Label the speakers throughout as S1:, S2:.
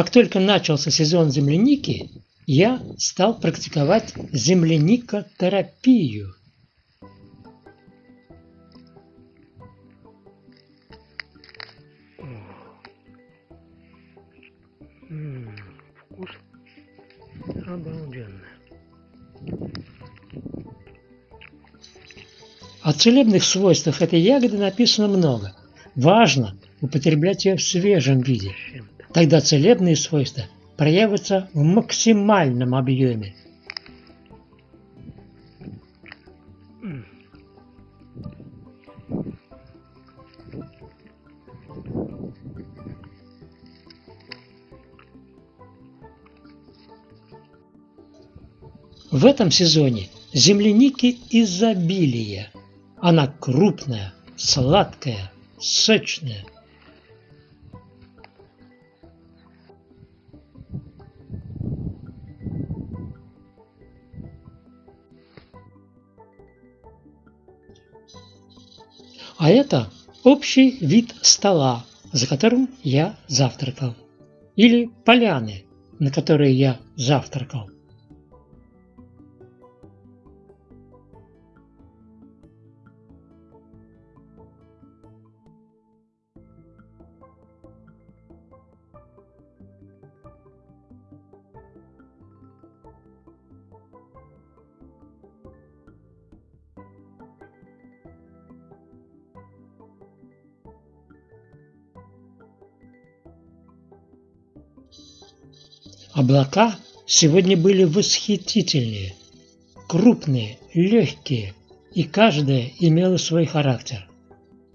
S1: Как только начался сезон земляники, я стал практиковать земляникотерапию.
S2: Вкус обалденный.
S1: О целебных свойствах этой ягоды написано много. Важно употреблять ее в свежем виде. Тогда целебные свойства проявятся в максимальном объеме. В этом сезоне земляники изобилие. Она крупная, сладкая, сочная. А это общий вид стола, за которым я завтракал. Или поляны, на которой я завтракал. Облака сегодня были восхитительные, крупные, легкие, и каждая имела свой характер.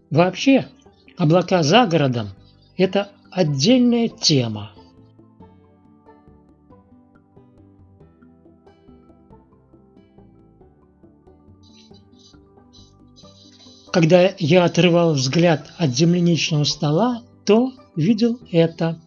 S1: Вообще, облака за городом – это отдельная тема. Когда я отрывал взгляд от земляничного стола, то видел это.